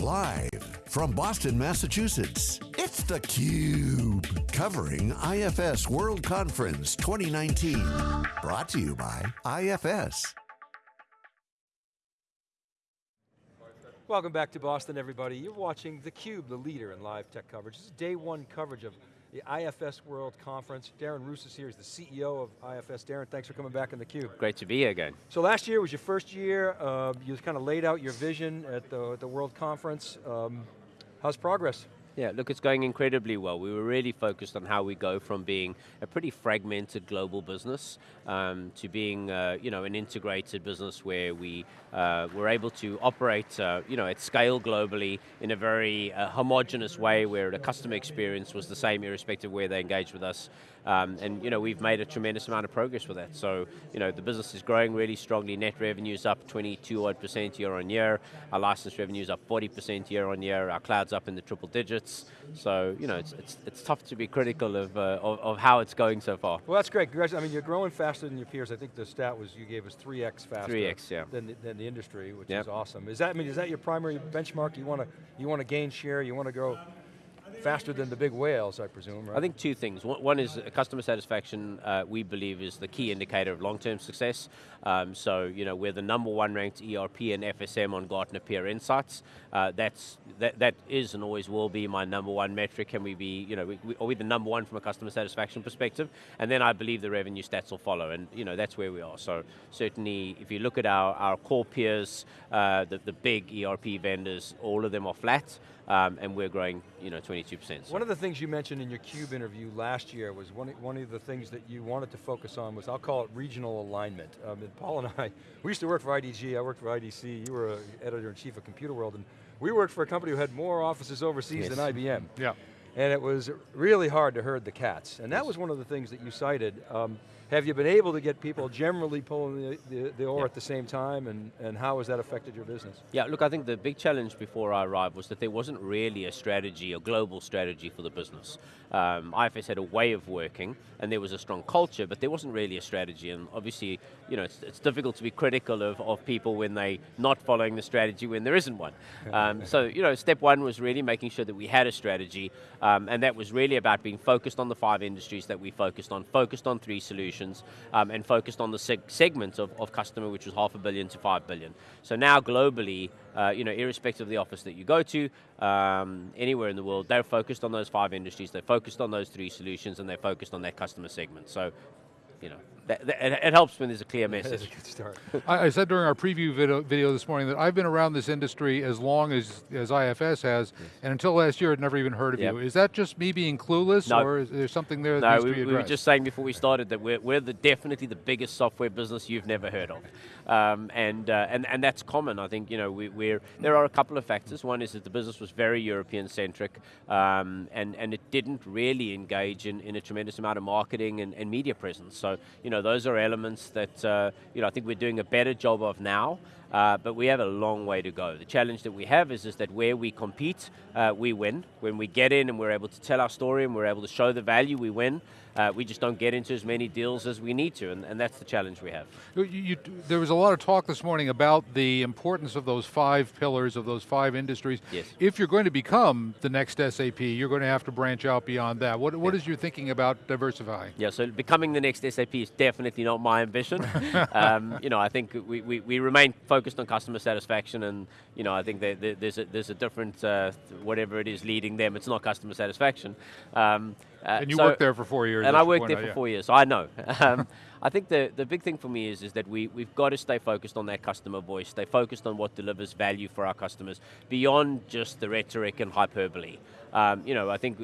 Live from Boston, Massachusetts, it's theCUBE. Covering IFS World Conference 2019. Brought to you by IFS. Welcome back to Boston, everybody. You're watching theCUBE, the leader in live tech coverage. This is day one coverage of the IFS World Conference. Darren Roos is here, he's the CEO of IFS. Darren, thanks for coming back in the theCUBE. Great to be here again. So last year was your first year, uh, you kind of laid out your vision at the, the World Conference. Um, how's progress? Yeah, look, it's going incredibly well. We were really focused on how we go from being a pretty fragmented global business um, to being, uh, you know, an integrated business where we uh, were able to operate, uh, you know, at scale globally in a very uh, homogenous way where the customer experience was the same irrespective of where they engage with us. Um, and you know, we've made a tremendous amount of progress with that. So you know, the business is growing really strongly. Net revenue is up 22 odd percent year on year. Our license revenue is up 40 percent year on year. Our cloud's up in the triple digits. So you know, it's it's, it's tough to be critical of, uh, of, of how it's going so far. Well, that's great. I mean, you're growing faster than your peers. I think the stat was you gave us 3x faster 3x, yeah. than, the, than the industry, which yep. is awesome. Is that I mean, is that your primary benchmark? You want to you want to gain share. You want to grow faster than the big whales, I presume, right? I think two things. One is customer satisfaction, uh, we believe is the key indicator of long-term success. Um, so, you know, we're the number one ranked ERP and FSM on Gartner Peer Insights. Uh, that's, that, that is and always will be my number one metric. Can we be, you know, we, we, are we the number one from a customer satisfaction perspective? And then I believe the revenue stats will follow, and you know, that's where we are. So certainly, if you look at our, our core peers, uh, the, the big ERP vendors, all of them are flat. Um, and we're growing, you know, 22%. So. One of the things you mentioned in your CUBE interview last year was one, one of the things that you wanted to focus on was, I'll call it regional alignment. Um, and Paul and I, we used to work for IDG, I worked for IDC, you were editor-in-chief of Computerworld, and we worked for a company who had more offices overseas yes. than IBM. Yeah. And it was really hard to herd the cats. And that was one of the things that you cited. Um, have you been able to get people generally pulling the, the, the oar yeah. at the same time, and, and how has that affected your business? Yeah, look, I think the big challenge before I arrived was that there wasn't really a strategy, a global strategy for the business. Um, IFS had a way of working, and there was a strong culture, but there wasn't really a strategy, and obviously, you know, it's, it's difficult to be critical of, of people when they're not following the strategy when there isn't one. Um, so, you know, step one was really making sure that we had a strategy, um, and that was really about being focused on the five industries that we focused on, focused on three solutions, solutions um, and focused on the seg segment of, of customer, which was half a billion to five billion. So now globally, uh, you know, irrespective of the office that you go to, um, anywhere in the world, they're focused on those five industries, they're focused on those three solutions, and they're focused on that customer segment. So, you know, that, that, it helps when there's a clear message. That's a good start. I, I, said during our preview video, video, this morning that I've been around this industry as long as, as IFS has, yes. and until last year I'd never even heard of yep. you. Is that just me being clueless, no. or is there something there that no, we, we, were just saying before we started that we're, we're the, definitely the biggest software business you've never heard of. Um, and, uh, and, and that's common, I think, you know, we, we're, there are a couple of factors. One is that the business was very European-centric, um, and, and it didn't really engage in, in a tremendous amount of marketing and, and media presence. So, you know, those are elements that, uh, you know, I think we're doing a better job of now. Uh, but we have a long way to go. The challenge that we have is, is that where we compete, uh, we win. When we get in and we're able to tell our story and we're able to show the value, we win. Uh, we just don't get into as many deals as we need to, and, and that's the challenge we have. You, you, there was a lot of talk this morning about the importance of those five pillars, of those five industries. Yes. If you're going to become the next SAP, you're going to have to branch out beyond that. What, what yeah. is your thinking about diversifying? Yeah, so becoming the next SAP is definitely not my ambition. um, you know, I think we, we, we remain focused on customer satisfaction, and you know, I think there's a there's a different uh, whatever it is leading them. It's not customer satisfaction. Um, uh, and you so, worked there for four years. And I worked there out, for yeah. four years, so I know. Um, I think the, the big thing for me is, is that we, we've got to stay focused on that customer voice, stay focused on what delivers value for our customers, beyond just the rhetoric and hyperbole. Um, you know, I think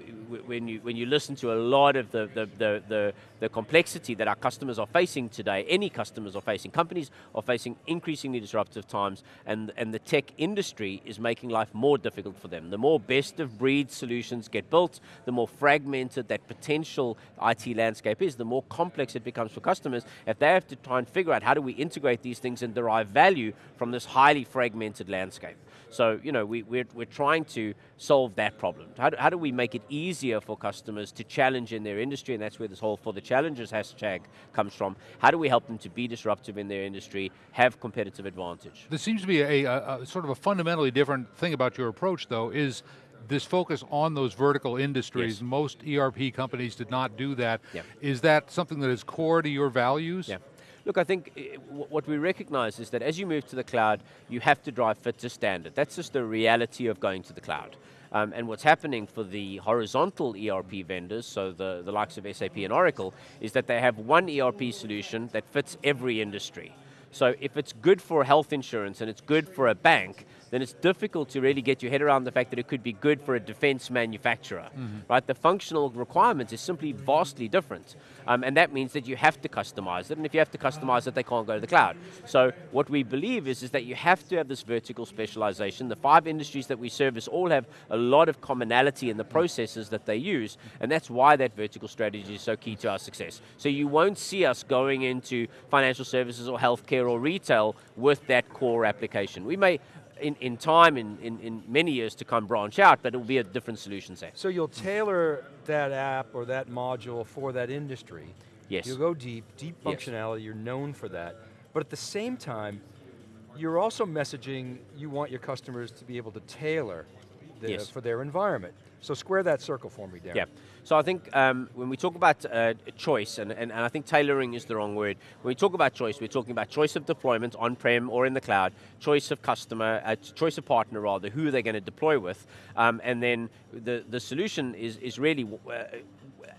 when you, when you listen to a lot of the, the, the, the, the complexity that our customers are facing today, any customers are facing, companies are facing increasingly disruptive times, and, and the tech industry is making life more difficult for them. The more best of breed solutions get built, the more fragmented that potential IT landscape is, the more complex it becomes for customers customers if they have to try and figure out how do we integrate these things and derive value from this highly fragmented landscape. So, you know, we, we're, we're trying to solve that problem. How do, how do we make it easier for customers to challenge in their industry, and that's where this whole for the challengers hashtag comes from. How do we help them to be disruptive in their industry, have competitive advantage? There seems to be a, a, a sort of a fundamentally different thing about your approach though, is this focus on those vertical industries. Yes. Most ERP companies did not do that. Yeah. Is that something that is core to your values? Yeah. Look, I think eh, what we recognize is that as you move to the cloud, you have to drive fit to standard. That's just the reality of going to the cloud. Um, and what's happening for the horizontal ERP vendors, so the, the likes of SAP and Oracle, is that they have one ERP solution that fits every industry. So if it's good for health insurance and it's good for a bank, then it's difficult to really get your head around the fact that it could be good for a defense manufacturer, mm -hmm. right? The functional requirements is simply vastly different. Um, and that means that you have to customize it, and if you have to customize it, they can't go to the cloud. So what we believe is, is that you have to have this vertical specialization. The five industries that we service all have a lot of commonality in the processes that they use, and that's why that vertical strategy is so key to our success. So you won't see us going into financial services or healthcare or retail with that core application. We may in, in time, in, in, in many years to come, branch out, but it will be a different solution set. So you'll tailor that app or that module for that industry. Yes. You'll go deep, deep functionality, yes. you're known for that. But at the same time, you're also messaging you want your customers to be able to tailor the, yes. for their environment. So square that circle for me, Darren. Yeah. So I think um, when we talk about uh, choice, and, and, and, I think tailoring is the wrong word. When we talk about choice, we're talking about choice of deployment on-prem or in the cloud, choice of customer, uh, choice of partner rather, who are they're going to deploy with, um, and then the, the solution is, is really uh,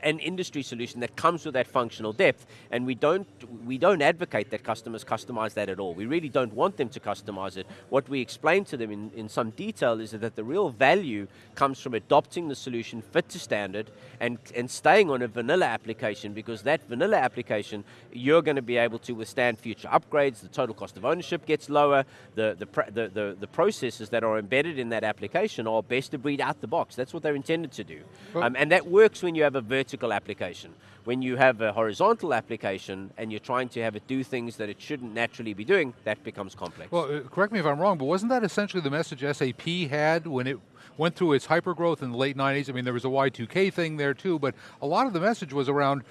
an industry solution that comes with that functional depth, and we don't, we don't advocate that customers customize that at all. We really don't want them to customize it. What we explain to them in, in some detail is that the real value comes from adopting the solution fit to standard and, and staying on a vanilla application because that vanilla application, you're going to be able to withstand future upgrades, the total cost of ownership gets lower, the, the, the, the, the processes that are embedded in that application are best of breed out the box. That's what they're intended to do. Well, um, and that works when you have a vertical application. When you have a horizontal application and you're trying to have it do things that it shouldn't naturally be doing, that becomes complex. Well, uh, correct me if I'm wrong, but wasn't that essentially the message SAP had when it went through its hypergrowth in the late 90s? I mean, there was a Y2K thing there too, but a lot of the message was around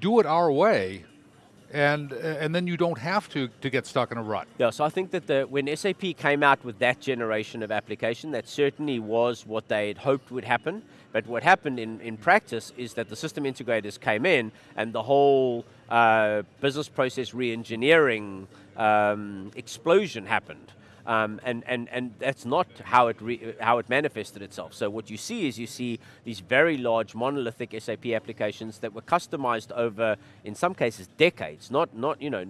do it our way, and and then you don't have to to get stuck in a rut. Yeah, so I think that the, when SAP came out with that generation of application, that certainly was what they had hoped would happen. But what happened in, in practice is that the system integrators came in and the whole uh, business process re-engineering um, explosion happened. Um, and, and, and that's not how it, how it manifested itself. So what you see is you see these very large monolithic SAP applications that were customized over, in some cases, decades. Not, not you know,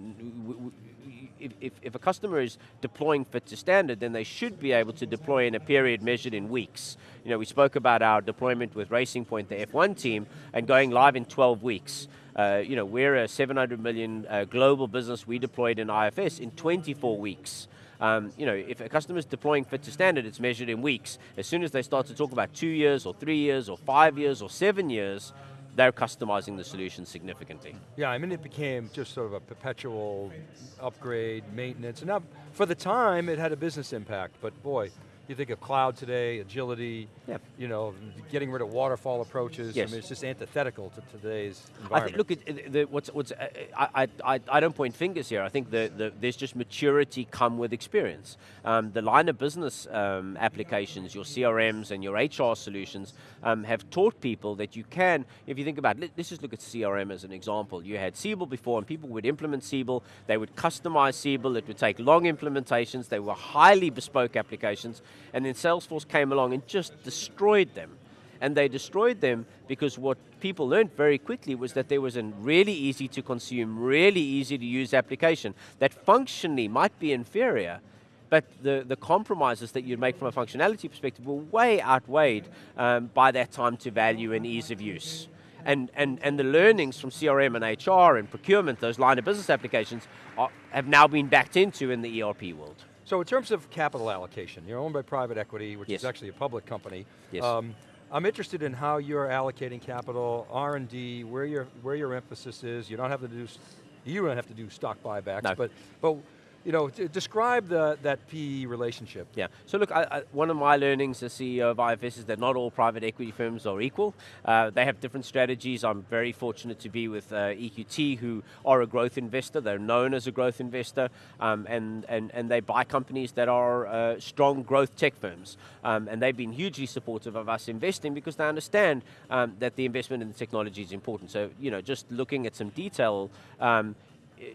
if, if, a customer is deploying fit to standard, then they should be able to deploy in a period measured in weeks. You know, we spoke about our deployment with Racing Point, the F1 team, and going live in 12 weeks. Uh, you know, we're a 700 million uh, global business. We deployed in IFS in 24 weeks. Um, you know, if a customer is deploying fit to standard, it's measured in weeks. As soon as they start to talk about two years or three years or five years or seven years, they're customizing the solution significantly. Yeah, I mean it became just sort of a perpetual upgrade, maintenance, and now for the time it had a business impact, but boy, you think of cloud today, agility, yep. you know, getting rid of waterfall approaches. Yes. I mean, it's just antithetical to today's environment. I think, look, it, the, what's, what's, uh, I, I, I don't point fingers here. I think the, the, there's just maturity come with experience. Um, the line of business um, applications, your CRMs and your HR solutions um, have taught people that you can, if you think about it, let's just look at CRM as an example. You had Siebel before and people would implement Siebel, they would customize Siebel, it would take long implementations, they were highly bespoke applications, and then Salesforce came along and just destroyed them. And they destroyed them because what people learned very quickly was that there was a really easy to consume, really easy to use application that functionally might be inferior, but the, the compromises that you'd make from a functionality perspective were way outweighed um, by that time to value and ease of use. And, and, and the learnings from CRM and HR and procurement, those line of business applications, are, have now been backed into in the ERP world. So in terms of capital allocation, you're owned by private equity, which yes. is actually a public company. Yes. Um, I'm interested in how you're allocating capital, R&D, where your, where your emphasis is. You don't have to do, you don't have to do stock buybacks, no. but, but you know, describe the, that PE relationship. Yeah, so look, I, I, one of my learnings as CEO of IFS is that not all private equity firms are equal. Uh, they have different strategies. I'm very fortunate to be with uh, EQT, who are a growth investor. They're known as a growth investor, um, and, and, and they buy companies that are uh, strong growth tech firms. Um, and they've been hugely supportive of us investing because they understand um, that the investment in the technology is important. So, you know, just looking at some detail, um,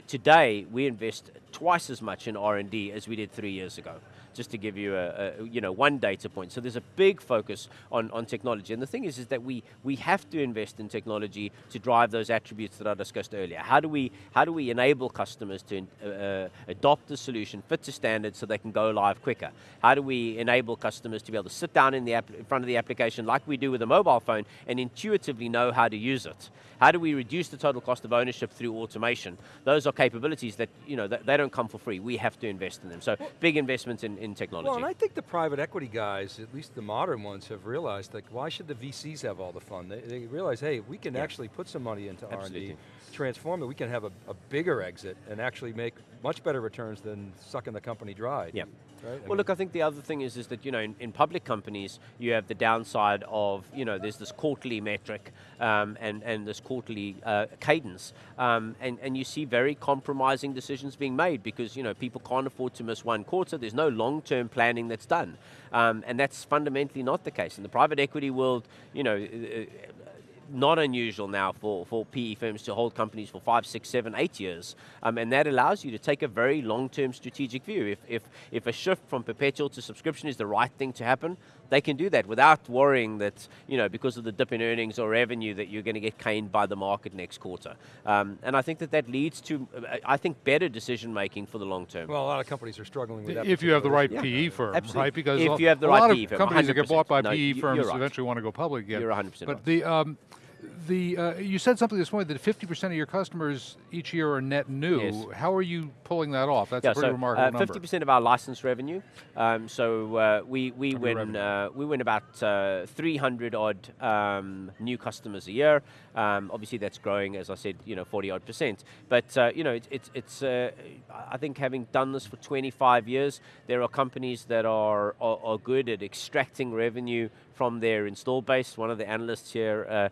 today we invest twice as much in R&D as we did three years ago just to give you a, a, you know one data point. So there's a big focus on, on technology, and the thing is, is that we we have to invest in technology to drive those attributes that I discussed earlier. How do we how do we enable customers to uh, adopt the solution, fit to standards, so they can go live quicker? How do we enable customers to be able to sit down in the app, in front of the application like we do with a mobile phone and intuitively know how to use it? How do we reduce the total cost of ownership through automation? Those are capabilities that you know they don't come for free. We have to invest in them. So big investments in, in in technology. Well, and I think the private equity guys, at least the modern ones, have realized like, why should the VCs have all the fun? They, they realize, hey, we can yeah. actually put some money into R&D, transform it, we can have a, a, bigger exit and actually make much better returns than sucking the company dry. Yeah. Right? Well, mean, look, I think the other thing is, is that, you know, in, in, public companies, you have the downside of, you know, there's this quarterly metric um, and, and this quarterly uh, cadence. Um, and, and you see very compromising decisions being made because, you know, people can't afford to miss one quarter. There's no long-term planning that's done. Um, and that's fundamentally not the case. In the private equity world, you know, uh, not unusual now for, for PE firms to hold companies for five, six, seven, eight years. Um, and that allows you to take a very long-term strategic view. If, if, if a shift from perpetual to subscription is the right thing to happen, they can do that without worrying that, you know, because of the dip in earnings or revenue that you're going to get caned by the market next quarter. Um, and I think that that leads to, I think, better decision making for the long term. Well, a lot of companies are struggling with that. If you have the right yeah. PE firm, Absolutely. right? Because if you have the right lot PE of companies 100%. that get bought by no, PE firms right. eventually want to go public again. You're 100% But right. the, um, the uh, you said something this morning that 50% of your customers each year are net new. Yes. How are you pulling that off? That's yeah, a pretty so, remarkable uh, number. 50% of our license revenue. Um, so uh, we we win uh, we win about uh, 300 odd um, new customers a year. Um, obviously, that's growing, as I said, you know, 40 odd percent. But uh, you know, it, it, it's uh, I think having done this for 25 years, there are companies that are, are, are good at extracting revenue from their install base. One of the analysts here uh,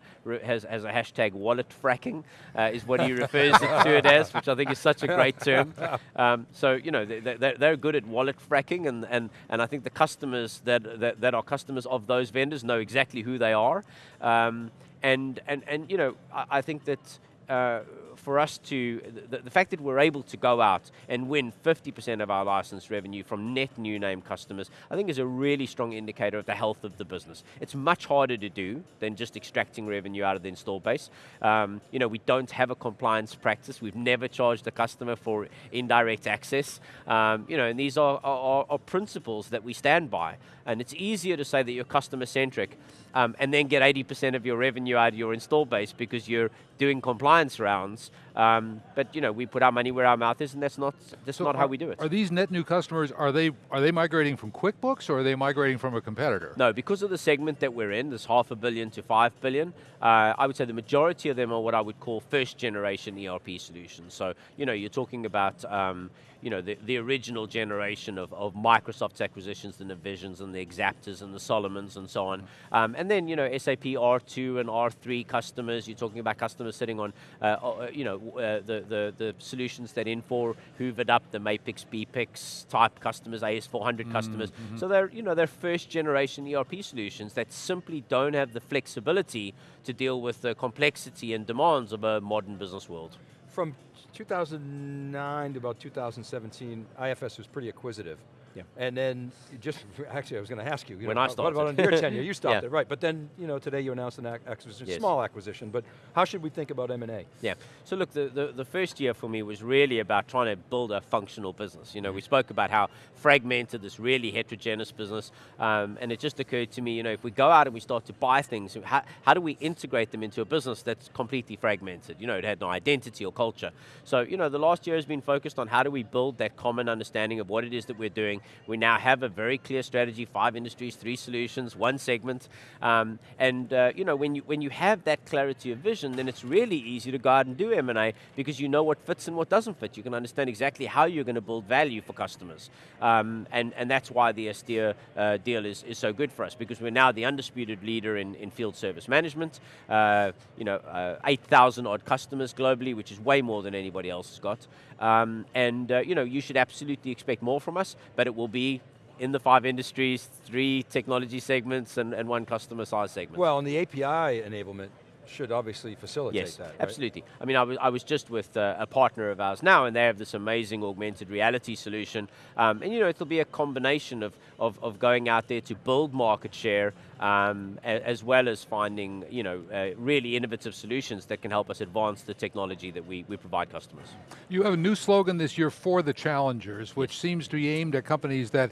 has, has a hashtag wallet fracking, uh, is what he refers to it as, which I think is such a great term. Um, so, you know, they, they, they're good at wallet fracking, and, and, and I think the customers that, that, that are customers of those vendors know exactly who they are. Um, and, and, and, you know, I, I think that uh, for us to, the, the, fact that we're able to go out and win 50% of our license revenue from net new name customers, I think is a really strong indicator of the health of the business. It's much harder to do than just extracting revenue out of the install base. Um, you know, we don't have a compliance practice. We've never charged a customer for indirect access. Um, you know, and these are, are, are principles that we stand by. And it's easier to say that you're customer centric um, and then get 80% of your revenue out of your install base because you're doing compliance rounds. Um, but you know, we put our money where our mouth is, and that's not that's so not are, how we do it. Are these net new customers? Are they are they migrating from QuickBooks or are they migrating from a competitor? No, because of the segment that we're in, this half a billion to five billion. Uh, I would say the majority of them are what I would call first generation ERP solutions. So you know, you're talking about um, you know, the, the original generation of, of Microsoft's acquisitions, the Navisions and the Axaptas and the Solomons and so on. Um, and then, you know, SAP R2 and R3 customers, you're talking about customers sitting on, uh, uh, you know, uh, the, the, the solutions that Infor hoovered up, the MAPICS, BPix type customers, AS400 mm customers. Mm -hmm. So they're, you know, they're first generation ERP solutions that simply don't have the flexibility to deal with the complexity and demands of a modern business world. From 2009 to about 2017, IFS was pretty acquisitive. Yeah. And then just, actually I was going to ask you. you when know, I started. What about your tenure? You stopped yeah. it, right. But then, you know, today you announced an acquisition, yes. small acquisition, but how should we think about M&A? Yeah, so look, the, the, the, first year for me was really about trying to build a functional business. You know, we spoke about how fragmented this really heterogeneous business, um, and it just occurred to me, you know, if we go out and we start to buy things, how, how do we integrate them into a business that's completely fragmented? You know, it had no identity or culture. So, you know, the last year has been focused on how do we build that common understanding of what it is that we're doing, We now have a very clear strategy, five industries, three solutions, one segment. Um, and uh, you know, when you, when you have that clarity of vision, then it's really easy to go out and do M&A because you know what fits and what doesn't fit. You can understand exactly how you're going to build value for customers. Um, and, and that's why the Astea uh, deal is, is so good for us because we're now the undisputed leader in, in field service management. Uh, you know, uh, 8,000 odd customers globally, which is way more than anybody else has got. Um, and uh, you know, you should absolutely expect more from us, but it will be in the five industries, three technology segments, and, and one customer size segment. Well, and the API enablement should obviously facilitate yes, that, right? absolutely. I mean, I was, I was just with uh, a partner of ours now, and they have this amazing augmented reality solution. Um, and you know, it'll be a combination of, of, of going out there to build market share, um, as well as finding you know, uh, really innovative solutions that can help us advance the technology that we, we provide customers. You have a new slogan this year for the challengers, which seems to be aimed at companies that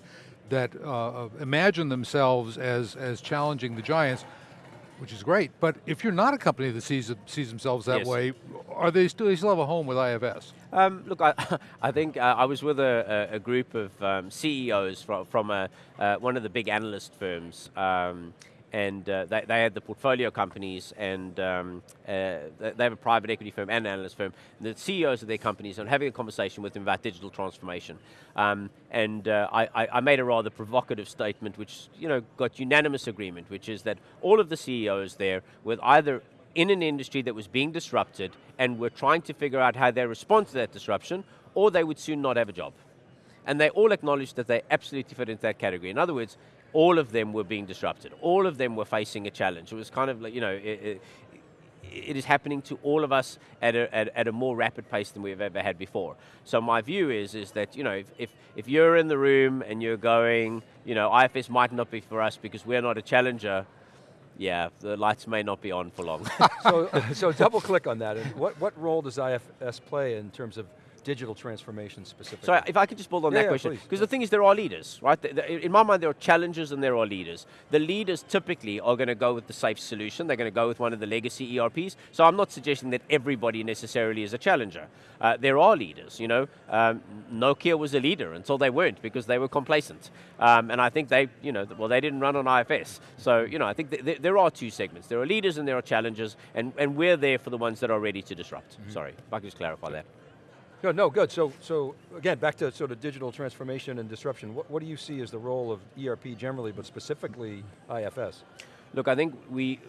that uh, imagine themselves as, as challenging the giants which is great. But if you're not a company that sees sees themselves that yes. way, are they still, they still have a home with IFS? Um, look, I, I think uh, I was with a, a group of um, CEOs from, from a, uh, one of the big analyst firms. Um, and uh, they, they had the portfolio companies and um, uh, they have a private equity firm and an analyst firm. And the CEOs of their companies are having a conversation with them about digital transformation. Um, and uh, I, I, made a rather provocative statement which you know, got unanimous agreement, which is that all of the CEOs there were either in an industry that was being disrupted and were trying to figure out how they respond to that disruption, or they would soon not have a job. And they all acknowledged that they absolutely fit into that category. In other words, all of them were being disrupted. All of them were facing a challenge. It was kind of like, you know, it, it, it is happening to all of us at a, at, at, a more rapid pace than we've ever had before. So my view is, is that, you know, if, if, if you're in the room and you're going, you know, IFS might not be for us because we're not a challenger, yeah, the lights may not be on for long. so, so double click on that. What, what role does IFS play in terms of digital transformation specifically. So if I could just build on yeah, that yeah, question, because the thing is there are leaders, right? In my mind there are challengers and there are leaders. The leaders typically are going to go with the safe solution, they're going to go with one of the legacy ERPs, so I'm not suggesting that everybody necessarily is a challenger. Uh, there are leaders, you know, um, Nokia was a leader until they weren't because they were complacent. Um, and I think they, you know, well they didn't run on IFS. So, you know, I think th th there are two segments. There are leaders and there are challengers, and, and we're there for the ones that are ready to disrupt. Mm -hmm. Sorry, if I could just clarify that. Good, no, good. So, so again, back to sort of digital transformation and disruption. What, what do you see as the role of ERP generally, but specifically IFS? Look, I think we,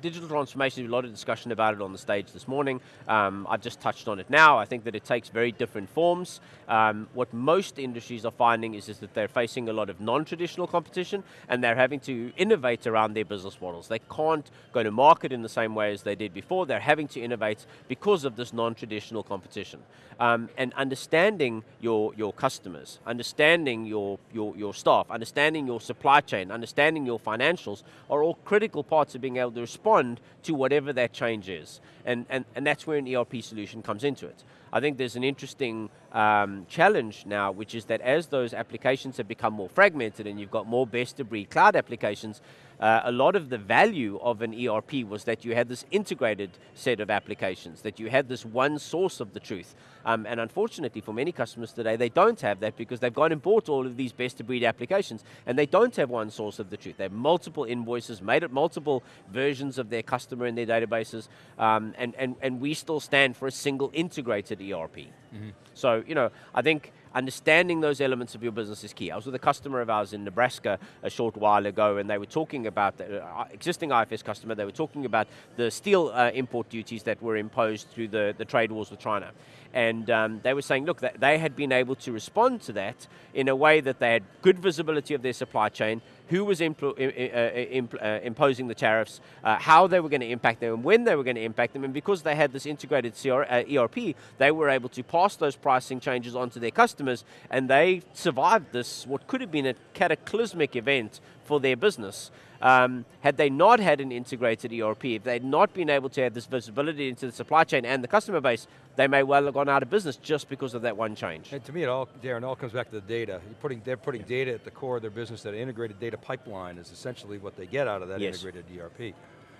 digital transformation, there's a lot of discussion about it on the stage this morning. Um, I've just touched on it now. I think that it takes very different forms. Um, what most industries are finding is, is that they're facing a lot of non-traditional competition and they're having to innovate around their business models. They can't go to market in the same way as they did before. They're having to innovate because of this non-traditional competition. Um, and understanding your, your customers, understanding your, your, your staff, understanding your supply chain, understanding your financials are all critical parts of being able to respond to whatever that change is. And, and, and that's where an ERP solution comes into it. I think there's an interesting um, challenge now, which is that as those applications have become more fragmented and you've got more best of breed cloud applications, uh, a lot of the value of an ERP was that you had this integrated set of applications, that you had this one source of the truth. Um, and unfortunately for many customers today, they don't have that because they've gone and bought all of these best of breed applications and they don't have one source of the truth. They have multiple invoices, made it multiple versions of their customer in their databases, um, and, and, and we still stand for a single integrated ERP. Mm -hmm. So, you know, I think understanding those elements of your business is key. I was with a customer of ours in Nebraska a short while ago and they were talking about, the uh, existing IFS customer, they were talking about the steel uh, import duties that were imposed through the, the trade wars with China. And um, they were saying, look, they had been able to respond to that in a way that they had good visibility of their supply chain, who was impl uh, uh, imposing the tariffs, uh, how they were going to impact them, and when they were going to impact them, and because they had this integrated CR, uh, ERP, they were able to pass those pricing changes onto their customers, and they survived this, what could have been a cataclysmic event for their business. Um, had they not had an integrated ERP, if they'd not been able to have this visibility into the supply chain and the customer base, they may well have gone out of business just because of that one change. And to me, it all, Darren, all comes back to the data. Putting, they're putting data at the core of their business. That integrated data pipeline is essentially what they get out of that yes. integrated ERP.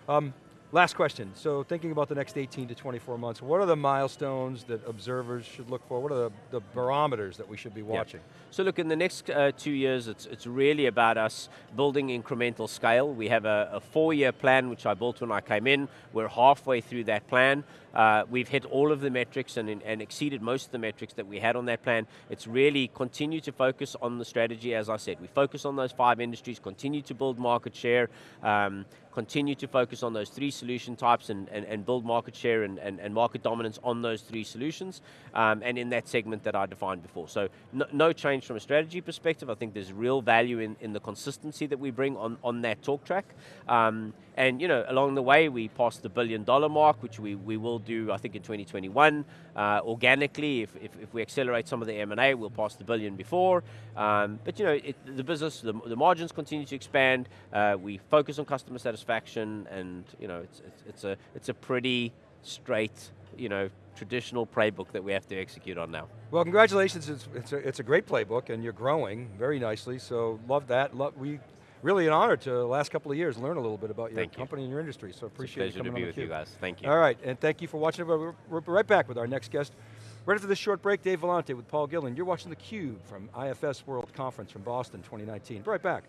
Um, Last question, so thinking about the next 18 to 24 months, what are the milestones that observers should look for? What are the, the barometers that we should be watching? So look, in the next uh, two years, it's, it's really about us building incremental scale. We have a, a four-year plan, which I built when I came in. We're halfway through that plan. Uh, we've hit all of the metrics and, and exceeded most of the metrics that we had on that plan. It's really continue to focus on the strategy, as I said. We focus on those five industries, continue to build market share, um, continue to focus on those three solution types and, and, and build market share and, and, and, market dominance on those three solutions, um, and in that segment that I defined before. So no, no, change from a strategy perspective. I think there's real value in, in the consistency that we bring on, on that talk track. Um, and you know, along the way, we passed the billion dollar mark, which we, we will do, I think, in 2021. Uh, organically, if, if, if, we accelerate some of the M&A, we'll pass the billion before. Um, but you know, it, the business, the, the, margins continue to expand. Uh, we focus on customer satisfaction, and you know, it's, it's, it's a it's a pretty straight, you know, traditional playbook that we have to execute on now. Well, congratulations. It's, it's, a, it's a great playbook, and you're growing very nicely. So love that. Love, we really an honor to the last couple of years learn a little bit about your thank company you. and your industry. So appreciate it's a pleasure you coming to be with you guys. Thank you. All right, and thank you for watching. We're, we're right back with our next guest. Right after this short break, Dave Vellante with Paul Gillen. You're watching theCUBE from IFS World Conference from Boston 2019. Be right back.